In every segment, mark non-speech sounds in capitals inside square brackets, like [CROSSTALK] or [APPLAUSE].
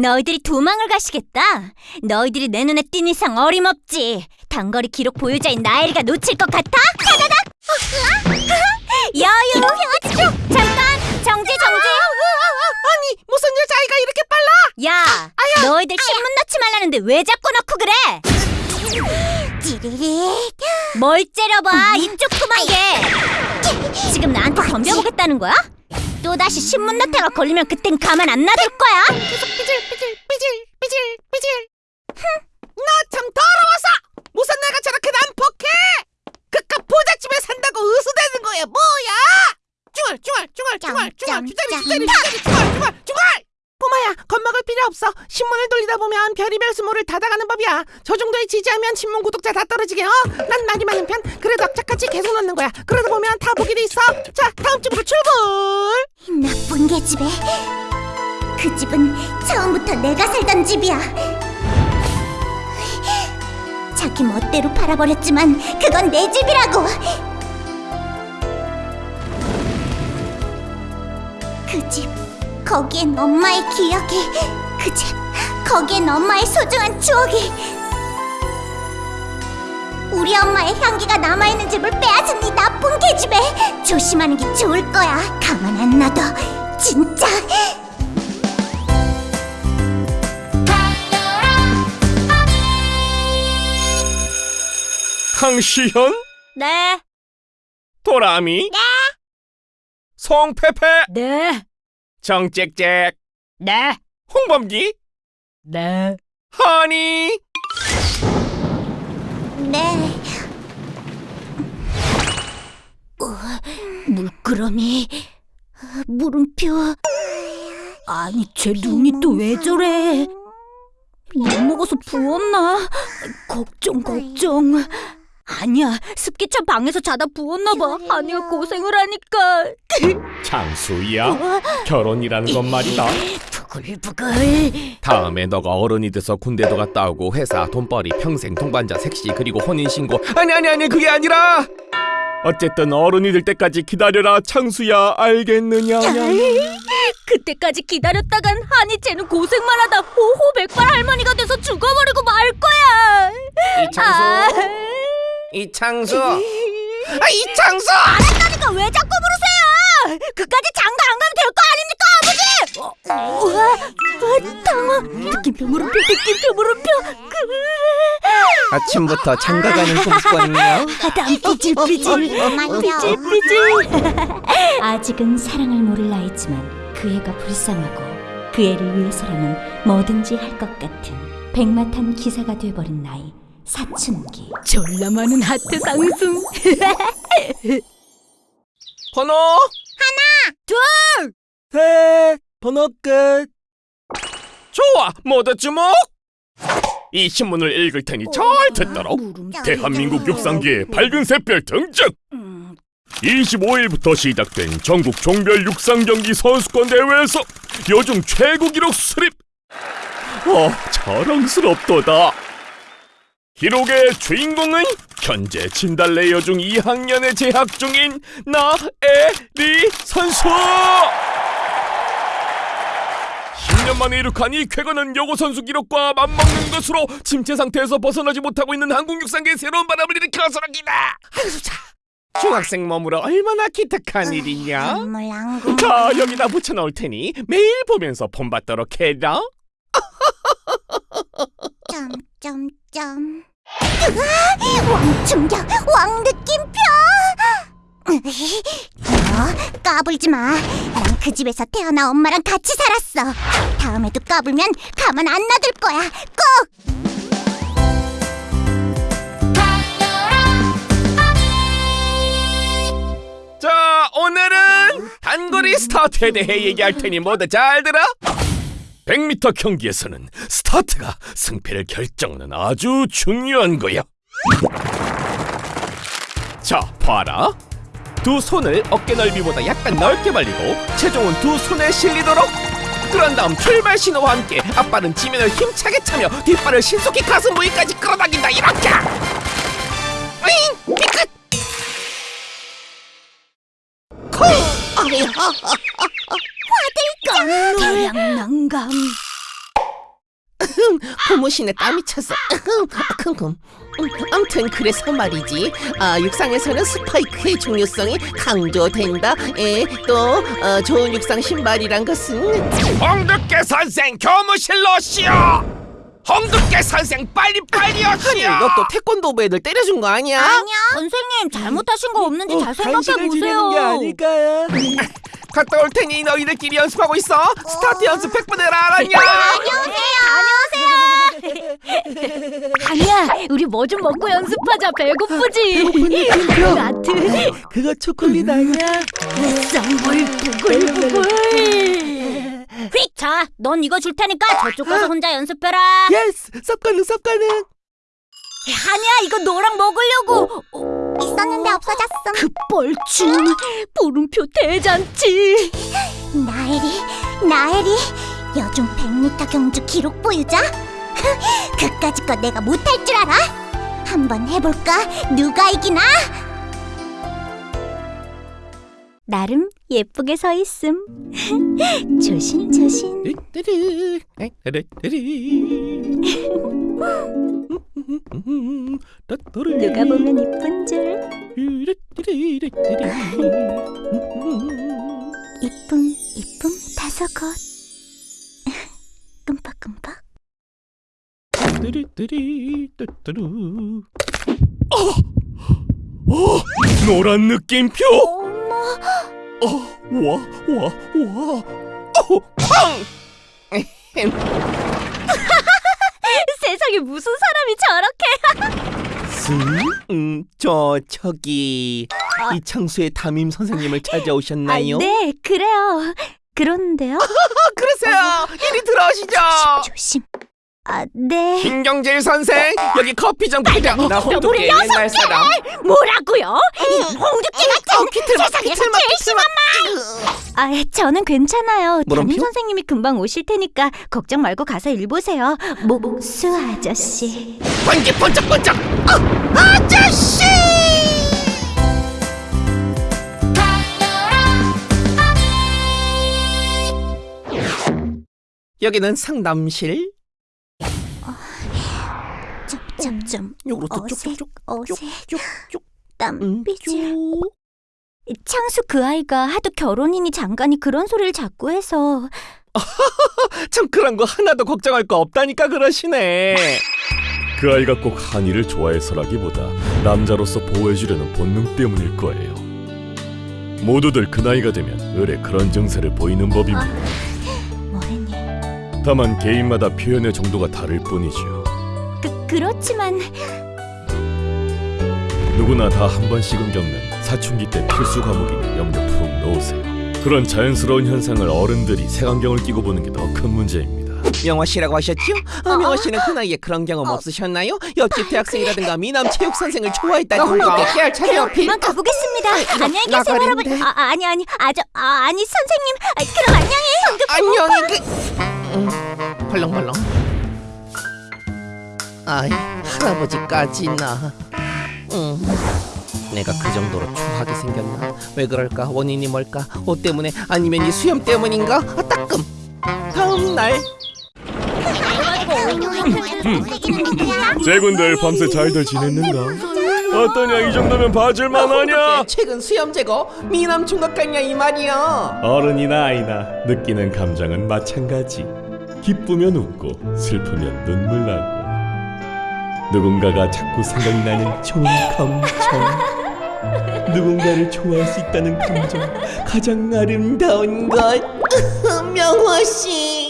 너희들이 도망을 가시겠다. 너희들이 내 눈에 띈 이상 어림없지. 단거리 기록 보유자인 나엘이가 놓칠 것 같아? 다다닥! [LAUGHS] 여유! 잠깐! 정지 정지! 아니 무슨 여자아이가 이렇게 빨라? 야! 너희들 신문 넣지 말라는데 왜 자꾸 넣고 그래? 뭘 째려봐 이쪽 그만 게 지금 나한테 덤벼보겠다는 거야? 또다시 신문 넣다가 걸리면 그땐 가만 안 놔둘 거야 삐질 삐질 삐질 삐질 삐질. 나참 더러워서 무슨 내가 저렇게 난폭해? 그깟 부잣집에 산다고 으스대는 거야 뭐야? 중얼 중얼 중얼 중얼 중얼 주저리 주저리 주저리 중얼 중얼 중얼. 꼬마야 겁먹을 필요 없어 신문을 돌리다 보면 별이별 수모를 닫아가는 법이야 저 정도에 지지하면 신문 구독자 다 떨어지게 어? 난 말이 많은 편 그래도 악착같이 계속 넣는 거야 그러다 보면 다 보게 돼 있어 자 다음 집으로 출발 나쁜 계집애. 그 집은 처음부터 내가 살던 집이야. 자기 멋대로 팔아버렸지만 그건 내 집이라고. 그 집, 거기엔 엄마의 기억이, 그 집, 거기엔 엄마의 소중한 추억이. 우리 엄마의 향기가 남아있는 집을 빼앗은 이 나쁜 계집애 조심하는 게 좋을 거야 가만 안 놔둬 진짜 황시현? 네 도라미? 네. 송페페? 네. 정짹짹? 네. 홍범기? 네. 하니? 네. 물끄러미. 물음표. 아니 쟤 눈이 또 왜 저래? 못 먹어서 부었나? 걱정 걱정. 아니야 습기차 방에서 자다 부었나 봐. 아니야 고생을 하니까. 장수야? 결혼이라는 건 말이다. 부글부글 다음에 너가 어른이 돼서 군대도 갔다 오고 회사 돈벌이 평생 동반자 색시 그리고 혼인신고. 아니 아니 아니 그게 아니라. 어쨌든 어른이 될 때까지 기다려라 창수야. 알겠느냐? 그때까지 기다렸다간 한이 쟤는 고생만 하다 호호백발 할머니가 돼서 죽어버리고 말 거야. 이창수? 이창수? 아 이창수! 그러니까 [LAUGHS] 왜 자꾸 부르세요 그까지 장가 안 가면 될 거 아닙니까 아버지 어, 우와 어, 당황 느낌표 물음표 느낌표 물음표 그... 아침부터 장가 가는 꼼수거든요. 땀 삐질삐질 엄마요 삐질삐질 아직은 사랑을 모를 나이지만 그 애가 불쌍하고 그 애를 위해서라면 뭐든지 할 것 같은 백마탄 기사가 돼버린 나이 사춘기 졸라 많은 하트 상승 번호 셋, 번호 끝. 좋아 모두 주목! 이 신문을 읽을 테니 잘 듣도록. 대한민국 육상계의 밝은 샛별 등장! 25일부터 시작된 전국 종별 육상 경기 선수권 대회에서 여중 최고 기록 수립! 어 자랑스럽도다 기록의 주인공은 현재 진달래 여 중 2학년에 재학 중인 나에리 선수 10년 만에 이룩한 이 쾌거는 여고 선수 기록과 맞먹는 것으로 침체 상태에서 벗어나지 못하고 있는 한국 육상계의 새로운 바람을 일으켜서랍니다. 자, 중학생 몸으로 얼마나 기특한 일이냐? 눈물 안 자, 여기다 붙여놓을 테니 매일 보면서 본받도록 해라. 점점점 으아! 왕충격 왕느낌표! 너 까불지 마난 그 집에서 태어나 엄마랑 같이 살았어. 다음에도 까불면 가만 안 놔둘 거야. 꼭! 자, 오늘은 단거리 스타트에 대해 얘기할 테니 모두 잘 들어. 100m 경기에서는 스타트가 승패를 결정하는 아주 중요한 거야. 자, 봐라. 두 손을 어깨 넓이보다 약간 넓게 벌리고 체중은 두 손에 실리도록 그런 다음 출발 신호와 함께 앞발은 지면을 힘차게 차며 뒷발을 신속히 가슴 부위까지 끌어당긴다 이렇게 으잉! 삐끗! 난감 고무신에 땀이 찼어. 킁킁. 아무튼 그래서 말이지. 아, 육상에서는 스파이크의 중요성이 강조된다. 에, 또 어, 좋은 육상 신발이란 것은 홍두깨 선생 교무실로 오시오 홍두깨 선생 빨리 빨리 오시오 이거 또 태권도부 애들 때려준 거 아니야? 아니야. 선생님 잘못하신 거 없는지 잘 생각해 간식을 주려는 게 보세요. 아닐까요? [LAUGHS] 갔다 올 테니 너희들끼리 연습하고 있어 스타트 연습 100번 해라 알았냐 아니야, 우리 뭐 좀 먹고 연습하자. 배고프지? [LAUGHS] 나트, 그거 초콜릿 아니야? 쌍물 부글부글. [LAUGHS] 휙! 자, 넌 이거 줄 테니까 저쪽 가서 혼자 연습해라. Yes! 쌉 가능 쌉 가능! 아니야, 이거 너랑 먹으려고. 있었는데 없어졌어. 그 뻘쭘, 보름표 대잔치. 나엘이, 나엘이, 여중 100m 경주 기록 보유자. [LAUGHS] 그까짓 거 내가 못할 줄 알아? 한번 해볼까? 누가 이기나? 나름 예쁘게 서 있음. [LAUGHS] 조심 조심. 누가 보면 이쁜 줄. 이쁨, 이쁨 다섯 곳. [LAUGHS] 끔박끔박. 어, 노란 느낌표 어, 와, 와, 와. 어, 팡! [LAUGHS] 세상에 무슨 사람이 저렇게. 음, 저 저기 이창수의 담임 선생님을 찾아오셨나요? 아, 네, 그래요. 그런데요. [LAUGHS] 그러세요. 이리 들어오시죠. 조심. 아, 네. 김경질 선생 여기 커피 좀 부려 나 홍두깨 옛날 사람 뭐라고요? 홍두깨 같은 어, 키틀만, 세상에서 키틀만, 제일 키틀만. 아, 저는 괜찮아요. 물음표? 담임 선생님이 금방 오실 테니까 걱정 말고 가서 일 보세요. 목수 아저씨. 번개 번쩍번쩍 아저씨! 여기는 상담실. 점점점 어색, 쭉쭉쭉 어색. 음, 땀삐질. 쭉. 창수 그 아이가 하도 결혼이니 장가니 그런 소리를 자꾸 해서 [LAUGHS] 참 그런 거 하나도 걱정할 거 없다니까 그러시네 그 아이가 꼭 한이를 좋아해서라기보다 남자로서 보호해주려는 본능 때문일 거예요. 모두들 그 나이가 되면 의뢰 그런 증세를 보이는 법입니다. 뭐랬니? 다만 개인마다 표현의 정도가 다를 뿐이죠. 그 그렇지만 누구나 다 한 번씩은 겪는 사춘기 때 필수 과목이니 염려 푹 놓으세요. 그런 자연스러운 현상을 어른들이 색안경을 끼고 보는 게 더 큰 문제입니다. 명화 씨라고 하셨죠? 아, 명화 씨는 그 나이에 그런 경험 없으셨나요? 옆집 대학생이라든가 미남 체육 선생을 좋아했다든가. 깨알 차려 그만 가보겠습니다. 안녕히 계세요. 여러분. 아, 아, 아니 아니 아저 아, 아니 선생님. 아, 그럼 안녕히. 안녕히 그. 음, 벌렁벌렁. 아이 할아버지까지나. 응. 내가 그 정도로 추하게 생겼나? 왜 그럴까? 원인이 뭘까? 옷 때문에 아니면 이 수염 때문인가? 아 따끔. 다음 날. 제군들 밤새 잘들 지냈는가? 어떠냐 이 정도면 봐줄만 하냐? 최근 수염 제거 미남 총각 같냐 이 말이야. 어른이나 아이나 느끼는 감정은 마찬가지. 기쁘면 웃고 슬프면 눈물 나고 누군가가 자꾸 생각이 나는 좋은 감정. 누군가를 좋아할 수 있다는 감정 가장 아름다운 것. [LAUGHS] 명화 씨.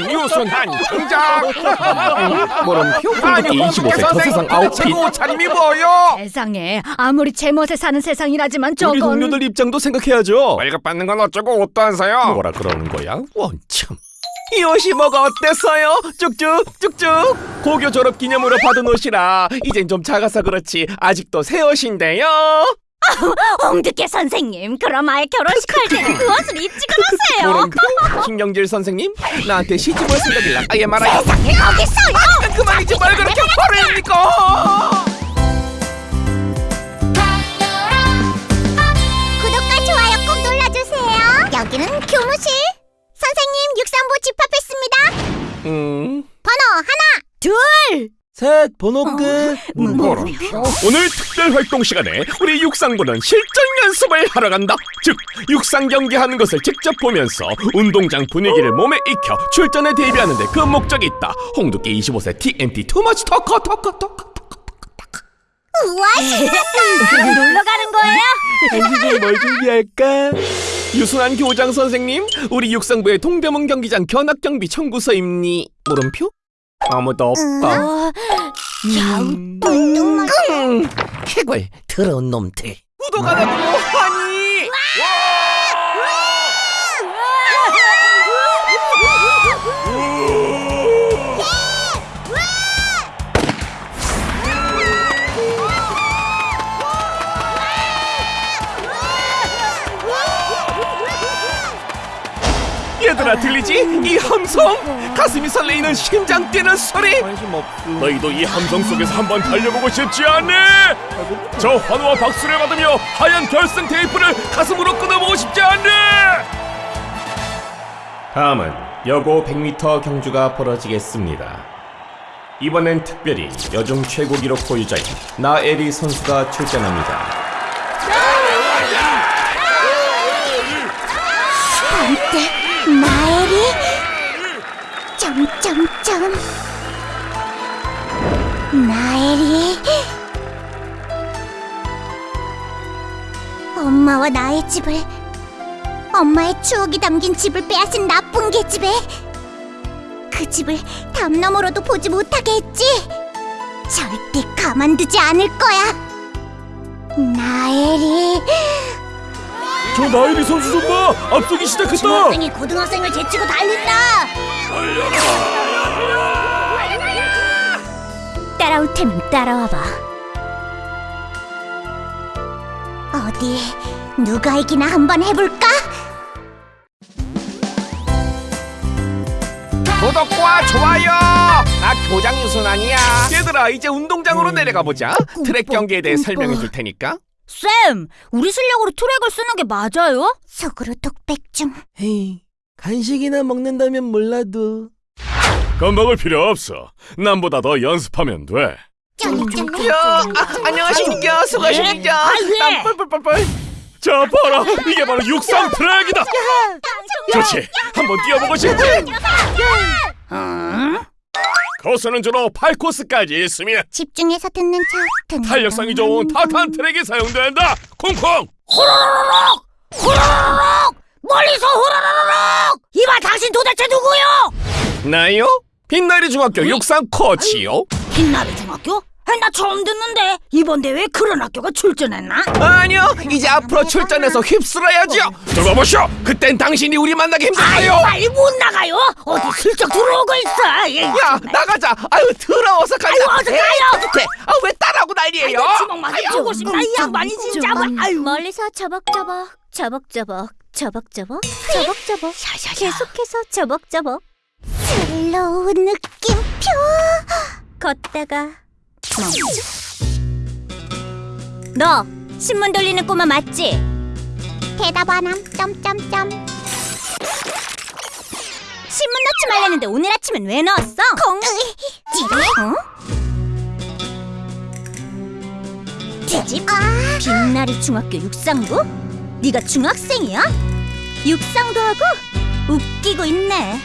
나 교장 유순한 등장 물음표 아니 홍두깨 25세 저 세상 아웃핏. 최고 옷차림이 뭐요 세상에 아무리 제멋에 사는 세상이라지만 우리 저건 동료들 입장도 생각해야죠. 월급 받는 건 어쩌고 옷도 안 사요 뭐라 그러는 거야? 원참 이 옷이 뭐가 어땠어요? 쭉쭉 쭉쭉 고교 졸업 기념으로 받은 옷이라 이젠 좀 작아서 그렇지 아직도 새 옷인데요 [LAUGHS] 홍두깨 선생님, 그럼 아예 결혼식 할 때는 그 옷을 입지 그러세요. 신경질 선생님, 나한테 시집 올 생각이라 아예 말아요. 세상에 거기서요. 아, 그만이지 말고 이렇게 화를 내니까. 구독과 좋아요 꼭 눌러주세요. 여기는 교무실. 선생님, 육상부 집합했습니다. 음. 번호 하나, 둘. 셋 번호 끝 뭐라? 오늘 특별 활동 시간에 우리 육상부는 실전 연습을 하러 간다. 즉 육상 경기하는 것을 직접 보면서 운동장 분위기를 몸에 익혀 출전에 대비하는데 그 목적이 있다. 홍두깨 25세 TNT 투머치 터커 터커 터커. 우와 신났다 놀러 가는 거예요? 이제 뭘 준비할까? 유순한 교장 선생님, 우리 육상부의 동대문 경기장 견학 경비 청구서입니? 물음표? 아무도 없다. 어, 뚱뚱만 음, 해골 더러운 놈들. 구독 안 하고 뭐 하니? 얘들아 들리지? 이 함성! 가슴이 설레이는 심장 뛰는 소리! 너희도 이 함성 속에서 한번 달려보고 싶지 않니? 저 환호와 박수를 받으며 하얀 결승 테이프를 가슴으로 끊어보고 싶지 않니? 다음은 여고 100m 경주가 벌어지겠습니다. 이번엔 특별히 여중 최고 기록 보유자인 나에리 선수가 출전합니다. 점점점 나엘이. 엄마와 나의 집을 엄마의 추억이 담긴 집을 빼앗은 나쁜 계집애 그 집을 담 너머로도 보지 못하게 했지. 절대 가만두지 않을 거야. 나엘이. 저 나에리 선수 좀 봐! 앞서기 시작했다! 중학생이 고등학생을 제치고 달린다 따라올 테면 따라와봐 어디 누가 이기나 한번 해볼까? 구독과 좋아요! 나 교장 유순환이야. 얘들아 이제 운동장으로 내려가 보자. 트랙 경기에 대해 설명해 줄 테니까. 쌤, 우리 실력으로 트랙을 쓰는 게 맞아요? 속으로 독백 중 헤이 간식이나 먹는다면 몰라도 겁먹을 필요 없어. 남보다 더 연습하면 돼. 야, 아, 안녕하십니까. 수고하십니까. 땀 뻘뻘뻘뻘. 자 봐라 이게 바로 육상 트랙이다. 좋지. 한번 뛰어보고 싶지. 코스는 주로 8코스까지 있으며 집중해서 듣는 척 탄력성이 좋은 타탄 트랙이 사용된다. 콩콩. 멀리서 후라라라락! 이봐, 당신 도대체 누구요? 나요? 빛나리 중학교 육상 코치요. 빛나리 중학교? 아, 나 처음 듣는데 이번 대회에 그런 학교가 출전했나? 아니요, 이제 앞으로 출전해서 휩쓸어야죠. 들어보시오. 그땐 당신이 우리 만나기 힘들어요. 빨리 못 나가요. 어디 슬쩍 들어오고 있어. 예. 야, 나가자. 아유, 더러워서 가자. 아유, 어서 가요. 돼. 아, 왜 따라하고 난리예요? 주먹만 주고 싶다. 이 양반이 진짜. 아유. 멀리서 저벅저벅 저벅저벅 저벅저벅 저벅저벅. 계속해서 저벅저벅. slow 느낌표. 걷다가 멈춰. 너 신문 돌리는 꼬마 맞지? 대답 안함. 점점점. 신문 넣지 말랬는데 오늘 아침엔 왜 넣었어? 콩 찌릿 뒤집? 아. 빛나리 중학교 육상부? 네가 중학생이야? 육상도 하고 웃기고 있네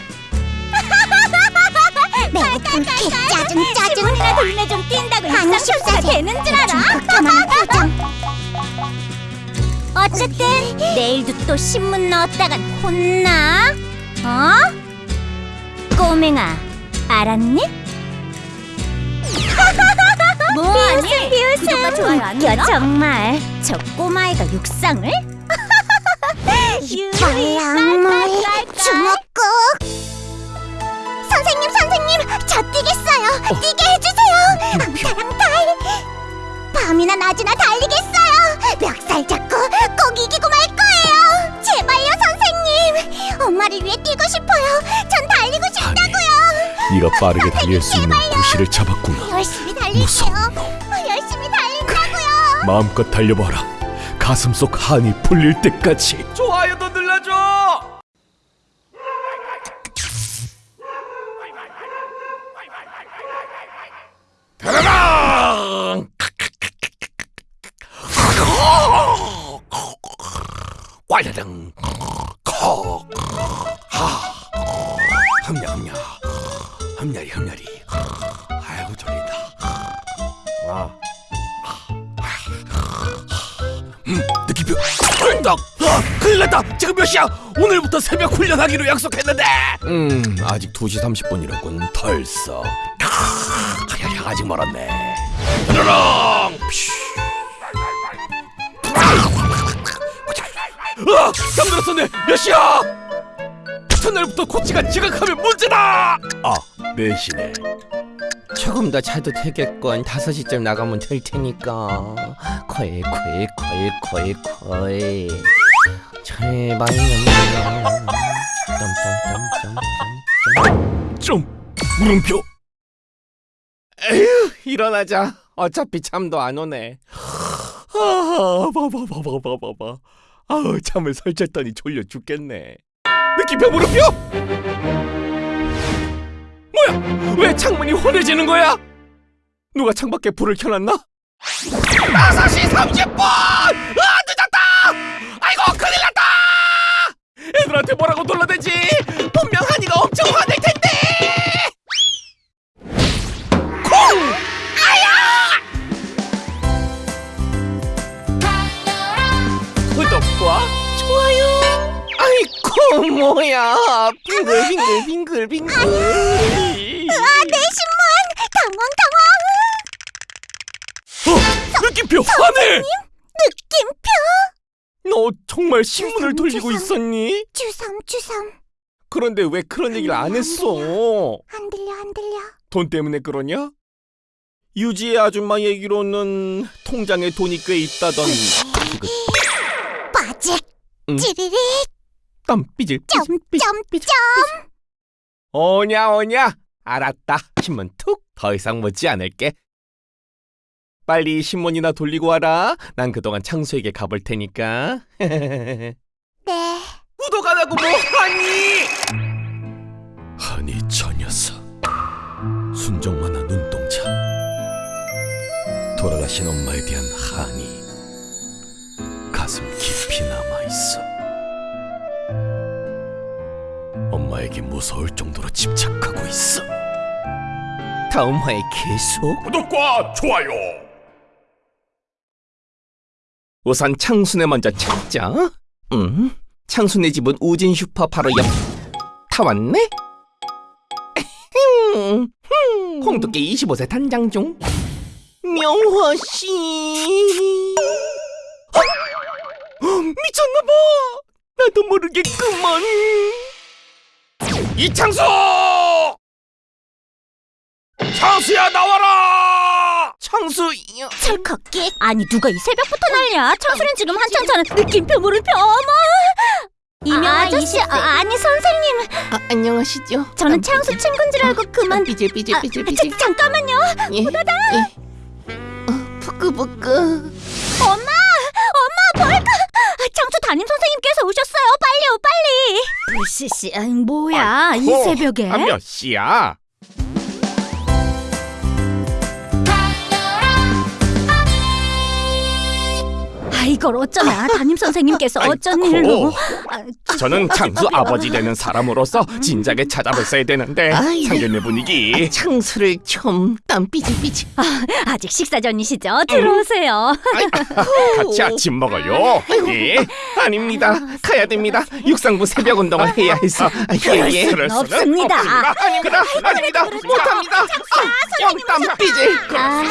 [LAUGHS] 매우 불쾌 짜증 짜증 신문이나 돌리네 좀 뛴다고 아니, 육상 선수가 십사세. 되는 줄 알아? [LAUGHS] 어쨌든 내일도 또 신문 넣었다간 혼나 어? 꼬맹아 알았니? [LAUGHS] 뭐하니? 비웃음 안 눌러? 정말 저 꼬마애가 육상을? 말랑물 주먹국 선생님 선생님 저 뛰겠어요 뛰게 해주세요 앙타랑 달 밤이나 낮이나 달리겠어요 멱살 잡고 꼭 이기고 말 거예요 제발요 선생님 엄마를 위해 뛰고 싶어요 전 달리고 싶다고요 네가 빠르게 달릴 수 있는 구실을 잡았구나. 열심히 달릴게요 무서운 열심히 달린다고요 마음껏 달려봐라. 가슴 속 한이 풀릴 때까지 좋아요도 눌러줘! 다라랑! 꽈라랑! 몇 시야 오늘부터 새벽 훈련하기로 약속했는데 음 아직 2시 30분이라군 덜써 아, 아직 멀었네 드르렁 아, 잠들었었네. 몇 시야? 첫날부터 코치가 지각하면 문제다. 아, 4시네. 조금 더 자도 되겠건 5시쯤 나가면 될 테니까. 콜, 콜, 콜, 콜, 콜. 제발 넘겨. 점점점점점. 좀 물음표. 에휴, 일어나자. 어차피 잠도 안 오네. 아, 봐봐봐봐봐봐. 아우 잠을 설쳤더니 졸려 죽겠네. 느낌표 물음표? 뭐야? 왜 창문이 환해지는 거야? 누가 창밖에 불을 켜놨나? 5시 30분! 애들한테 뭐라고 놀라대지? 분명 한이가 엄청 화낼 텐데! 콩! 구독과 좋아요. 아이고 뭐야 빙글 빙글 빙글 빙글. 아, 내 신문! 당황, 당황! 어 느낌표 하늘. 느낌표! 너 정말 신문을 돌리고 있었니? 주섬, 주섬. 그런데 왜 그런 얘기를 안 했어? 안 들려, 안 들려. 돈 때문에 그러냐? 유지의 아줌마 얘기로는 통장에 돈이 꽤 있다던 그 빠직! 응. 찌리릭! 땀 삐질 점, 삐질 삐질 점, 삐질 점! 오냐 오냐 알았다 신문 툭 더 이상 묻지 않을게 빨리 신문이나 돌리고 와라. 난 그동안 창수에게 가볼 테니까. [LAUGHS] 네. 구독 안 하고 뭐 하니? 하니 저 녀석. 순정만한 눈동자. 돌아가신 엄마에 대한 한이 가슴 깊이 남아 있어. 엄마에게 무서울 정도로 집착하고 있어. 다음 화에 계속 구독과 좋아요 우선 창순에 먼저 찾자. 음? 창순의 집은 우진 슈퍼 바로 옆. 다 왔네? 홍두깨 25세 단장 중. 명화씨. 어? 미쳤나봐. 나도 모르겠구먼 이창수 창수야 나와라! 창수 찰칵기? 아니 누가 이 새벽부터 난리야? 창수는 지금 한창 자는 느낌표 물음표 어머! 이명 아 아저씨 아, 아니 선생님! 아, 안녕하시죠? 저는 창수 친구인 줄 알고 그만. 삐질 삐질 아, 삐질 자, 삐질. 잠깐만요. 예. 예. 어, 부끄부끄 엄마! 엄마 뭘까 아, 창수 담임 선생님께서 오셨어요. 빨리요 빨리. 불씨씨. 아이, 뭐야 이 아이고, 새벽에? 아, 몇 시야? 아 이걸 어쩌나 담임 선생님께서 어쩐 아이고. 일로 아, 저는 창수 아버지 되는 사람으로서 진작에 찾아뵀어야 되는데 아이. 상견례 분위기 창수를 좀 땀 삐질 삐질 아직 식사 전이시죠 들어오세요 같이 아침 먹어요. 예, 아닙니다. 가야 됩니다. 육상부 새벽 운동을 해야 해서. 아, 예, 예. 그럴 수는 없습니다. 없습니다. 아닙니다. 아닙니다. 못합니다. 아, 영땀 삐질. 아,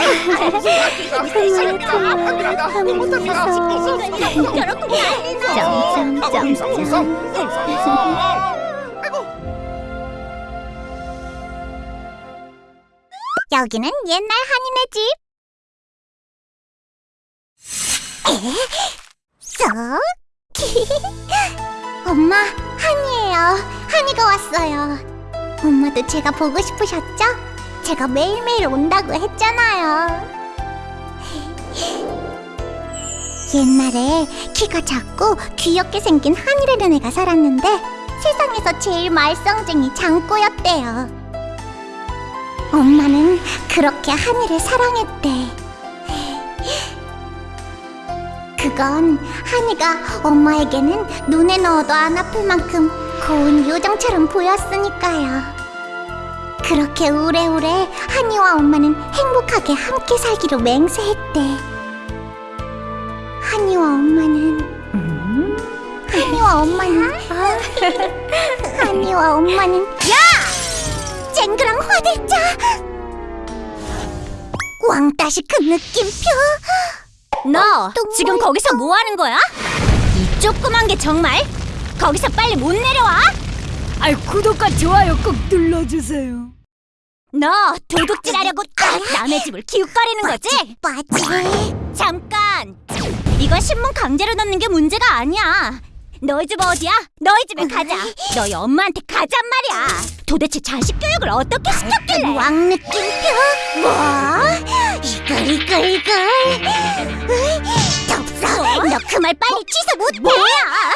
못합니다. 못합니다. 여기는 옛날 한인의 집. 에? 쏙? [LAUGHS] 엄마, 한이에요. 한이가 왔어요. 엄마도 제가 보고 싶으셨죠? 제가 매일매일 온다고 했잖아요. 옛날에 키가 작고 귀엽게 생긴 한이라는 애가 살았는데 세상에서 제일 말썽쟁이 장꼬였대요. 엄마는 그렇게 한이를 사랑했대. 이건 한이가 엄마에게는 눈에 넣어도 안 아플 만큼 고운 요정처럼 보였으니까요. 그렇게 오래오래 한이와 엄마는 행복하게 함께 살기로 맹세했대. 한이와 엄마는 음, 한이와 엄마는 [LAUGHS] 한이와 엄마는 야! 쨍그랑 화들짝 왕따시 그 느낌표 너또 지금 뭐 거기서 뭐 하는 거야? 이 조그만 게 정말? 거기서 빨리 못 내려와? 아이 구독과 좋아요 꼭 눌러주세요. 너 도둑질하려고 남의 집을 기웃거리는 거지? 빠지 잠깐! 이거 신문 강제로 넣는 게 문제가 아니야. 너희 집 어디야? 너희 집에 가자. 너희 엄마한테 가잔 말이야. 도대체 자식 교육을 어떻게 시켰길래? 왕 느낌표 뭐? 이걸 이걸 이걸 덥석 너그 말 빨리 취소 못해 뭐야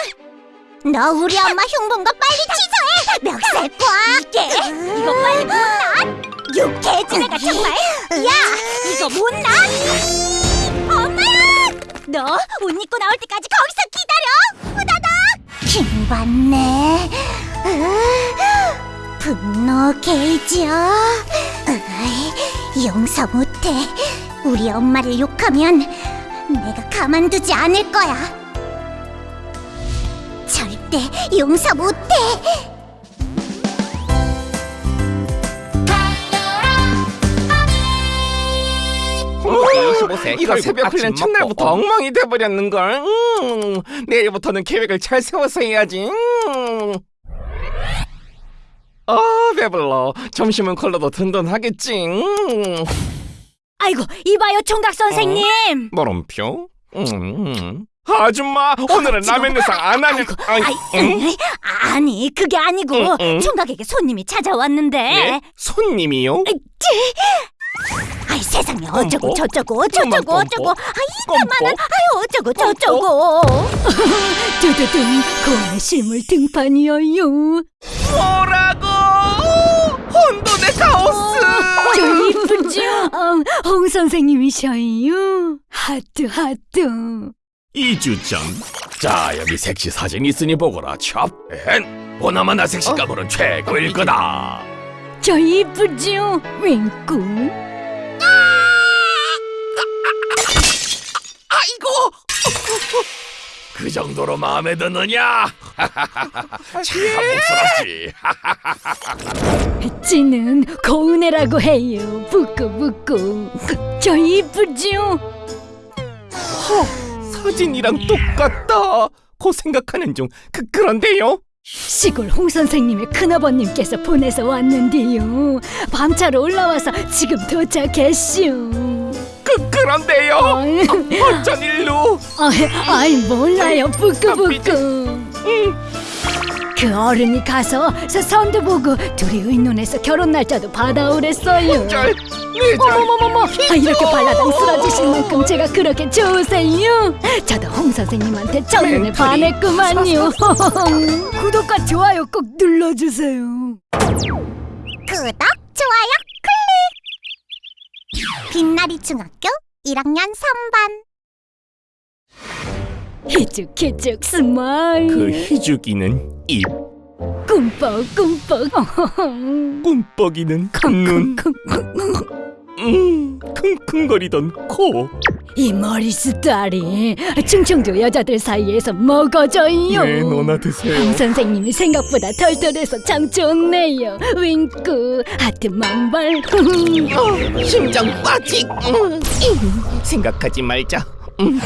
너 우리 엄마 흉본 거 빨리 취소해 멱살 꽉 이게 이거 빨리 못 놔. 육개지 내가 정말. 야, 이거 못 놔. 너 옷 입고 나올 때까지 거기서 기다려. 후다닥. 킹받네. 으, 분노 게이지요 으이, 용서 못해. 우리 엄마를 욕하면 내가 가만두지 않을 거야. 절대 용서 못해 25세 [LAUGHS] 이거 새벽 훈련 첫날부터 엉망이 돼버렸는걸 음, 내일부터는 계획을 잘 세워서 해야지 음. 아 배불러 점심은 컬러도 든든하겠지 음. 아이고, 이봐요 총각 선생님. 물음표 음, 음. 아줌마 오늘은 라면 내상 안 하냐 아이, 아이, 응? 음, 아니 그게 아니고. 총각에게 손님이 찾아왔는데 예? 손님이요? 아이 세상에 어쩌고 꼼꼼. 저쩌고 어쩌고. 어쩌고 아이 꼼꼼. 이따만한 아이 어쩌고 저쩌고 [LAUGHS] 두두둥 고아의 실물 등판이어요. 뭐라고 혼돈의 카오스 저 이쁘죠? 어, 홍 선생님이셔요. 하트 하트. 2주 전. 자 여기 섹시 사진 있으니 보거라 찹엔 보나마나 섹시감으로는 최고일 거다 저 이쁘죠? 윙꾸. 아이고 그 정도로 마음에 드느냐 참 복스럽지 찌는 고은혜라고 해요. 부끄부끄. 저 이쁘죠? 사진이랑 똑같다 고 생각하는 중 그, 그런데요 시골 홍 선생님의 큰아버님께서 보내서 왔는데요. 밤차로 올라와서 지금 도착했슈. 그, 그런데요 어쩐 일로 아이, 아이 몰라요. 부끄부끄. 그 어른이 가서 서 선도 보고 둘이 의논해서 결혼 날짜도 받아오랬어요. 절 내절. 어머머머머 아, 이렇게 발라당 쓰러지실 만큼 제가 그렇게 좋으세요? 저도 홍 선생님한테 첫눈에 멘토리. 반했구만요. [LAUGHS] 구독과 좋아요 꼭 눌러주세요. 구독 좋아요 클릭! 빛나리 중학교 1학년 3반. 희죽희죽 smile. 그 희죽이는 입. 꿈뻑 꿈뻑. 꿈뻑이는 큰눈. 음, 킁킁거리던 코. 이 머리 스타일이 충청도 여자들 사이에서 먹어져요. 네, 너나 드세요. 홍 선생님이 생각보다 털털해서 참 좋네요. 윙크 하트 만발. 어, 심장 음, 음, 생각하지 말자. 음.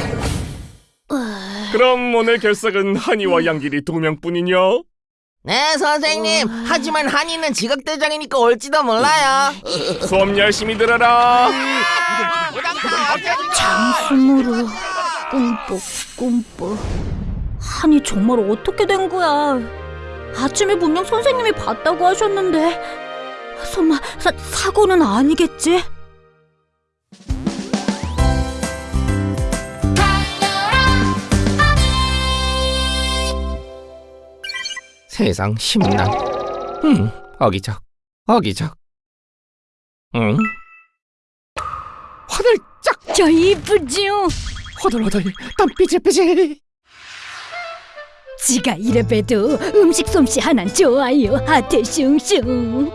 그럼 오늘 결석은 한이와 양길이 두 명뿐이냐? 네 선생님. 하지만 한이는 지각대장이니까 올지도 몰라요. 수업 열심히 들어라. 장수무르 꿈뻑 꿈뻑. 한이 정말 어떻게 된 거야? 아침에 분명 선생님이 봤다고 하셨는데. 설마 사, 사고는 아니겠지? 세상 심란 음, 어기적 어기적 응? 화들짝 저 이쁘죠? 호들호들 땀 삐질삐질 지가 이래봬도 음식 솜씨 하나는 좋아요. 하트 슝슝.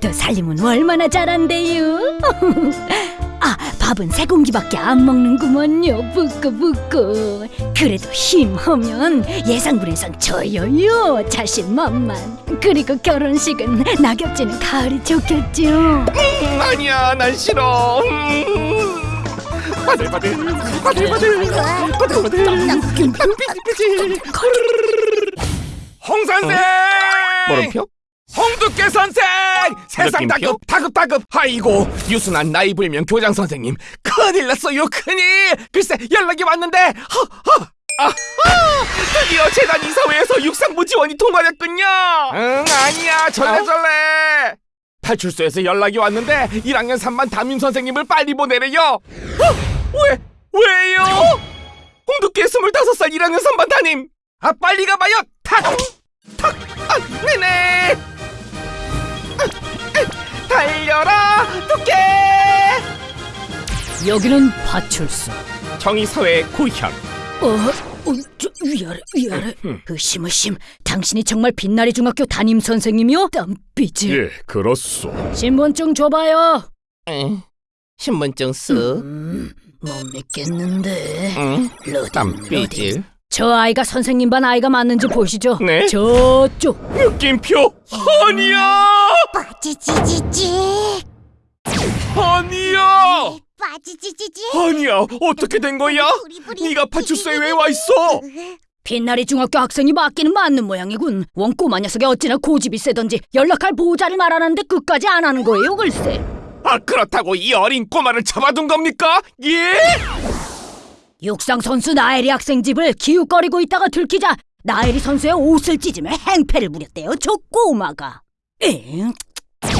또 살림은 얼마나 잘한대요. [LAUGHS] 아 밥은 세 공기밖에 안 먹는구먼요. 부끄부끄. 그래도 힘하면 예상군에선 저요요. 자신만만. 그리고 결혼식은 낙엽지는 가을이 좋겠죠. 음, 아니야 난 싫어. 음. 바들 바들 바들 바들 바들 바들 땀 삐질삐질 홍 선생? 홍두깨 선생! 세상 다급 다급 다급! 아이고 유순한 나이 불명 교장 선생님. 큰일 났어요 큰일! 글쎄 연락이 왔는데 허허! 아하 드디어 재단 이사회에서 육상부 지원이 통과됐군요! 응 아니야. 절레절레 파출소에서 연락이 왔는데 1학년 3반 담임 선생님을 빨리 보내래요. 어? 왜? 왜요? 홍두깨 25살 1학년 3반 담임 아 빨리 가봐요 탁! 탁! 아 네네 달려라 두께 여기는 파출소 정의사회 고향 어, 어, 저, 위아래, 위아래. 으심으심, 당신이 정말 빛나리 중학교 담임 선생님이요? 땀삐질. 예, 그렇소. 신분증 줘봐요. 신분증 쓰 음, 못 믿겠는데. 응? 러딩, 땀삐질. 저 아이가 선생님 반 아이가 맞는지 보시죠. 네. 저쪽. 느낌표 허니야 빠지지지지 허니야 빠지지지지 허니야 어떻게 된 거야? 네가 파출소에 왜 와 있어? 빛나리 중학교 학생이 맞기는 맞는 모양이군. 원 꼬마 녀석이 어찌나 고집이 세던지 연락할 보호자를 말하는데 끝까지 안 하는 거예요, 글쎄. 아 그렇다고 이 어린 꼬마를 잡아둔 겁니까? 예? 육상 선수 나엘이 학생 집을 기웃거리고 있다가 들키자 나엘이 선수의 옷을 찢으며 행패를 부렸대요. 저 꼬마가. 엥?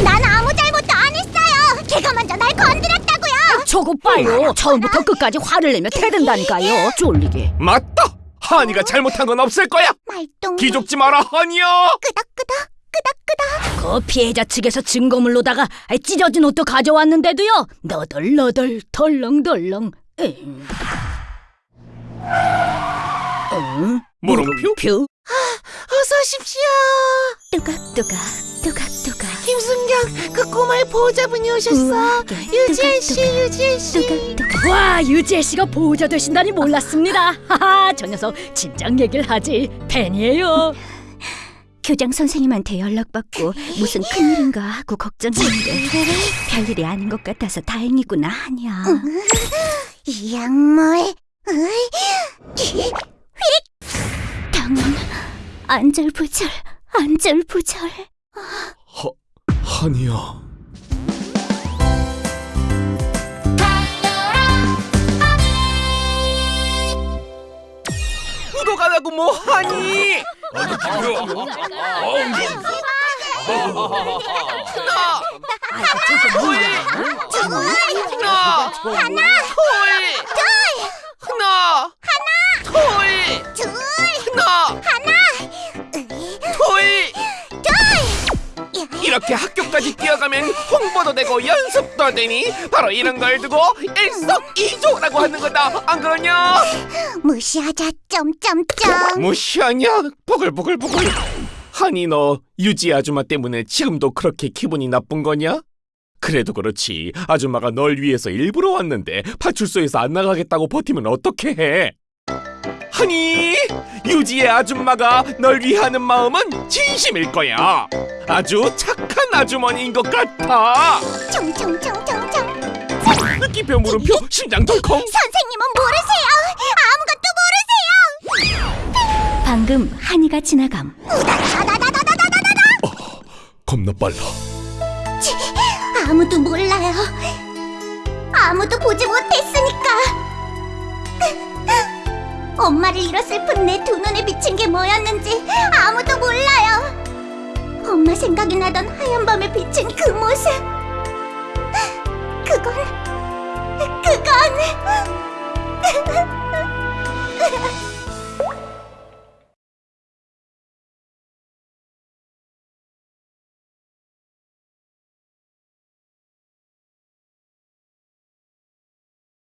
난 아무 잘못도 안 했어요 걔가 먼저 날 건드렸다고요 저거 봐요. 처음부터 끝까지 화를 내며 대든다니까요. 쫄리게. 맞다 허니가 잘못한 건 없을 거야 말똥 기죽지 마라 허니야 끄덕끄덕 끄덕끄덕 그 피해자 측에서 증거물로다가 찢어진 옷도 가져왔는데도요. 너덜너덜 덜렁덜렁. 엥. 응? 물음표? 표? 어서 오십시오. 뚜각뚜각 뚜각뚜각 김순경, 그 꼬마의 보호자분이 오셨어. 유지혜 씨, 유지혜 씨. 와 유지혜 씨가 보호자 되신다니 몰랐습니다. [LAUGHS] 하하 저 녀석 진작 얘기를 하지 팬이에요. 교장 선생님한테 연락받고 무슨 큰일인가 하고 걱정했는데 별일이 아닌 것 같아서 다행이구나 하냐. 이 약물 으이, 당은 안절부절 안절부절. 허니야. 구독 안 하고 뭐 하니? 하나 둘 하나 하나 둘둘 하나 하나 둘 이렇게 학교까지 뛰어가면 홍보도 되고 연습도 되니 바로 이런 걸 두고 일석이조라고 하는 거다 안 그러냐? 무시하자 점점점 무시하냐? 보글보글보글 하니 너 유지 아줌마 때문에 지금도 그렇게 기분이 나쁜 거냐? 그래도 그렇지 아줌마가 널 위해서 일부러 왔는데 파출소에서 안 나가겠다고 버티면 어떻게 해? 하니? 유지의 아줌마가 널 위하는 마음은 진심일 거야. 아주 착한 아주머니인 것 같아. 총총총총총 느낌표 물음표 심장 덜컹. 선생님은 모르세요. 아무것도 모르세요. 방금 한이가 지나감. 겁나 빨라. 치, 아무도 몰라요. 아무도 보지 못했으니까 엄마를 잃어 슬픈 내 두 눈에 비친 게 뭐였는지 아무도 몰라요. 엄마 생각이 나던 하얀 밤에 비친 그 모습. 그건 그건 [LAUGHS]